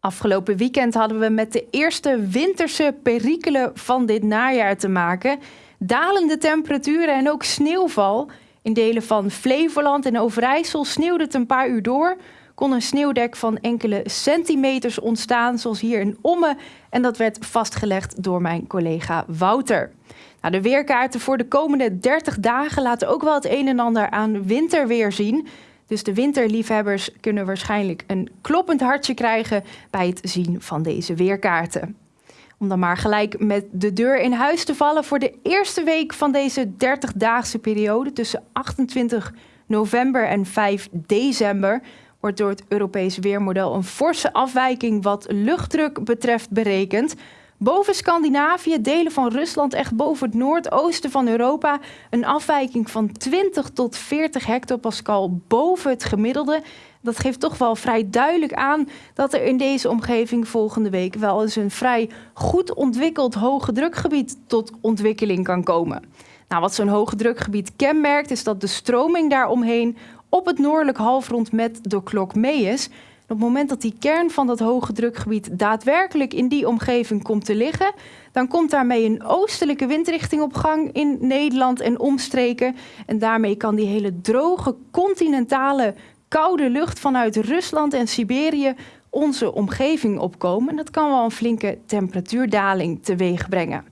Afgelopen weekend hadden we met de eerste winterse perikelen van dit najaar te maken. Dalende temperaturen en ook sneeuwval. In delen van Flevoland en Overijssel sneeuwde het een paar uur door. Kon een sneeuwdek van enkele centimeters ontstaan, zoals hier in Omme. En dat werd vastgelegd door mijn collega Wouter. Nou, de weerkaarten voor de komende 30 dagen laten ook wel het een en ander aan winterweer zien. Dus de winterliefhebbers kunnen waarschijnlijk een kloppend hartje krijgen bij het zien van deze weerkaarten. Om dan maar gelijk met de deur in huis te vallen voor de eerste week van deze 30-daagse periode tussen 28 november en 5 december wordt door het Europees Weermodel een forse afwijking wat luchtdruk betreft berekend. Boven Scandinavië, delen van Rusland, echt boven het noordoosten van Europa, een afwijking van 20 tot 40 hectopascal boven het gemiddelde. Dat geeft toch wel vrij duidelijk aan dat er in deze omgeving volgende week wel eens een vrij goed ontwikkeld hoge drukgebied tot ontwikkeling kan komen. Nou, wat zo'n hoge drukgebied kenmerkt, is dat de stroming daaromheen op het noordelijk halfrond met de klok mee is op het moment dat die kern van dat hoge drukgebied daadwerkelijk in die omgeving komt te liggen, dan komt daarmee een oostelijke windrichting op gang in Nederland en omstreken. En daarmee kan die hele droge, continentale, koude lucht vanuit Rusland en Siberië onze omgeving opkomen. En dat kan wel een flinke temperatuurdaling teweeg brengen.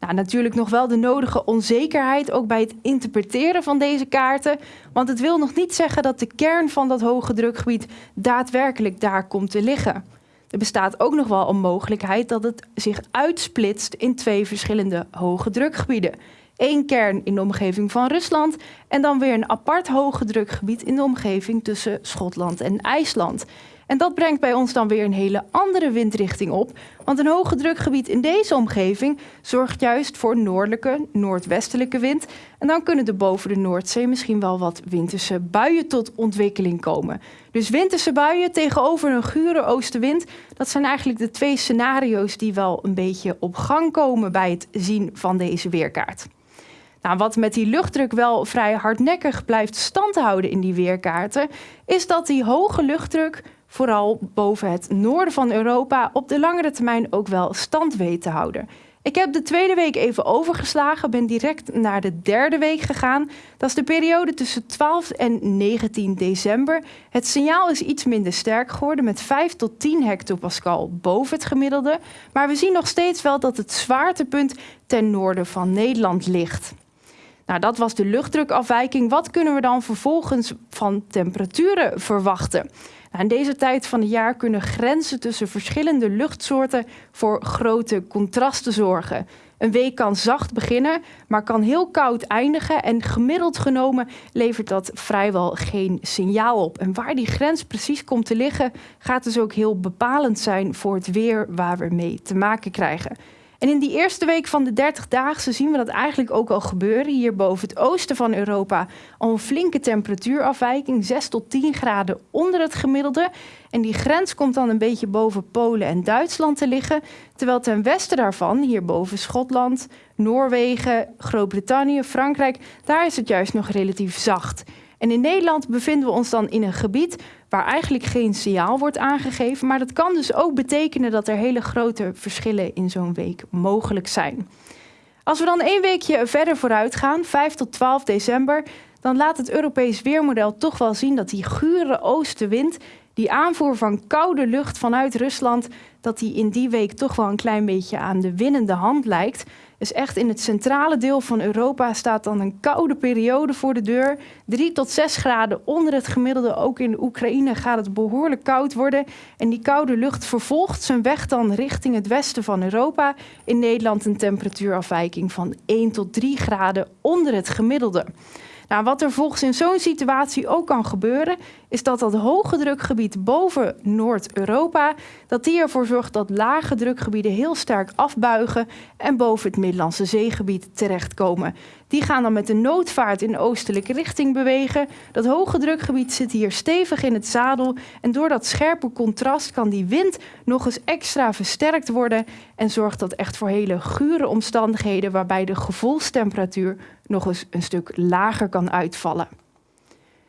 Nou, natuurlijk nog wel de nodige onzekerheid, ook bij het interpreteren van deze kaarten. Want het wil nog niet zeggen dat de kern van dat hoge drukgebied daadwerkelijk daar komt te liggen. Er bestaat ook nog wel een mogelijkheid dat het zich uitsplitst in twee verschillende hoge drukgebieden. Eén kern in de omgeving van Rusland en dan weer een apart hoge drukgebied in de omgeving tussen Schotland en IJsland. En dat brengt bij ons dan weer een hele andere windrichting op. Want een hoge drukgebied in deze omgeving zorgt juist voor noordelijke, noordwestelijke wind. En dan kunnen er boven de Noordzee misschien wel wat winterse buien tot ontwikkeling komen. Dus winterse buien tegenover een gure oostenwind, dat zijn eigenlijk de twee scenario's die wel een beetje op gang komen bij het zien van deze weerkaart. Nou, wat met die luchtdruk wel vrij hardnekkig blijft standhouden in die weerkaarten, is dat die hoge luchtdruk vooral boven het noorden van Europa, op de langere termijn ook wel stand weet te houden. Ik heb de tweede week even overgeslagen, ben direct naar de derde week gegaan. Dat is de periode tussen 12 en 19 december. Het signaal is iets minder sterk geworden met 5 tot 10 hectopascal boven het gemiddelde. Maar we zien nog steeds wel dat het zwaartepunt ten noorden van Nederland ligt. Nou, dat was de luchtdrukafwijking. Wat kunnen we dan vervolgens van temperaturen verwachten? Nou, in deze tijd van het jaar kunnen grenzen tussen verschillende luchtsoorten voor grote contrasten zorgen. Een week kan zacht beginnen, maar kan heel koud eindigen. En gemiddeld genomen levert dat vrijwel geen signaal op. En waar die grens precies komt te liggen, gaat dus ook heel bepalend zijn voor het weer waar we mee te maken krijgen. En in die eerste week van de 30 dagen zien we dat eigenlijk ook al gebeuren. Hier boven het oosten van Europa al een flinke temperatuurafwijking, 6 tot 10 graden onder het gemiddelde. En die grens komt dan een beetje boven Polen en Duitsland te liggen. Terwijl ten westen daarvan, hier boven Schotland, Noorwegen, Groot-Brittannië, Frankrijk, daar is het juist nog relatief zacht. En in Nederland bevinden we ons dan in een gebied waar eigenlijk geen signaal wordt aangegeven. Maar dat kan dus ook betekenen dat er hele grote verschillen in zo'n week mogelijk zijn. Als we dan één weekje verder vooruit gaan, 5 tot 12 december, dan laat het Europees weermodel toch wel zien dat die gure oostenwind, die aanvoer van koude lucht vanuit Rusland, dat die in die week toch wel een klein beetje aan de winnende hand lijkt. Dus echt in het centrale deel van Europa staat dan een koude periode voor de deur. 3 tot 6 graden onder het gemiddelde. Ook in Oekraïne gaat het behoorlijk koud worden. En die koude lucht vervolgt zijn weg dan richting het westen van Europa. In Nederland een temperatuurafwijking van 1 tot 3 graden onder het gemiddelde. Nou, wat er volgens in zo'n situatie ook kan gebeuren, is dat dat hoge drukgebied boven Noord-Europa, dat die ervoor zorgt dat lage drukgebieden heel sterk afbuigen en boven het Middellandse zeegebied terechtkomen. Die gaan dan met de noodvaart in oostelijke richting bewegen. Dat hoge drukgebied zit hier stevig in het zadel en door dat scherpe contrast kan die wind nog eens extra versterkt worden en zorgt dat echt voor hele gure omstandigheden waarbij de gevoelstemperatuur nog eens een stuk lager kan uitvallen.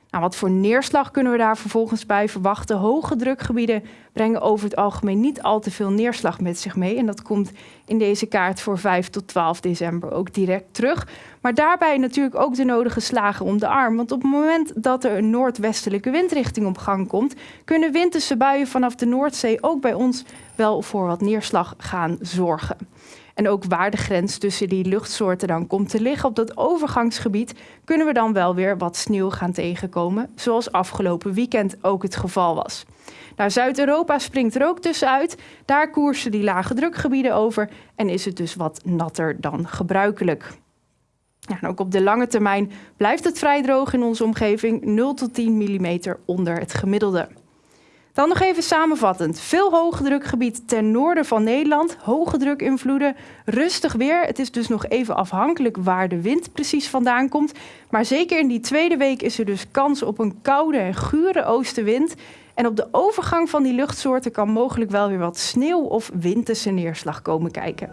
Nou, wat voor neerslag kunnen we daar vervolgens bij verwachten? Hoge drukgebieden brengen over het algemeen niet al te veel neerslag met zich mee. En dat komt in deze kaart voor 5 tot 12 december ook direct terug. Maar daarbij natuurlijk ook de nodige slagen om de arm. Want op het moment dat er een noordwestelijke windrichting op gang komt, kunnen winterse buien vanaf de Noordzee ook bij ons wel voor wat neerslag gaan zorgen. En ook waar de grens tussen die luchtsoorten dan komt te liggen op dat overgangsgebied, kunnen we dan wel weer wat sneeuw gaan tegenkomen, zoals afgelopen weekend ook het geval was. Nou, Zuid-Europa springt er ook tussenuit. Daar koersen die lage drukgebieden over en is het dus wat natter dan gebruikelijk. Ja, ook op de lange termijn blijft het vrij droog in onze omgeving, 0 tot 10 mm onder het gemiddelde. Dan nog even samenvattend. Veel hoogdrukgebied ten noorden van Nederland, hoge drukinvloeden, rustig weer. Het is dus nog even afhankelijk waar de wind precies vandaan komt. Maar zeker in die tweede week is er dus kans op een koude en gure oostenwind. En op de overgang van die luchtsoorten kan mogelijk wel weer wat sneeuw of winterse neerslag komen kijken.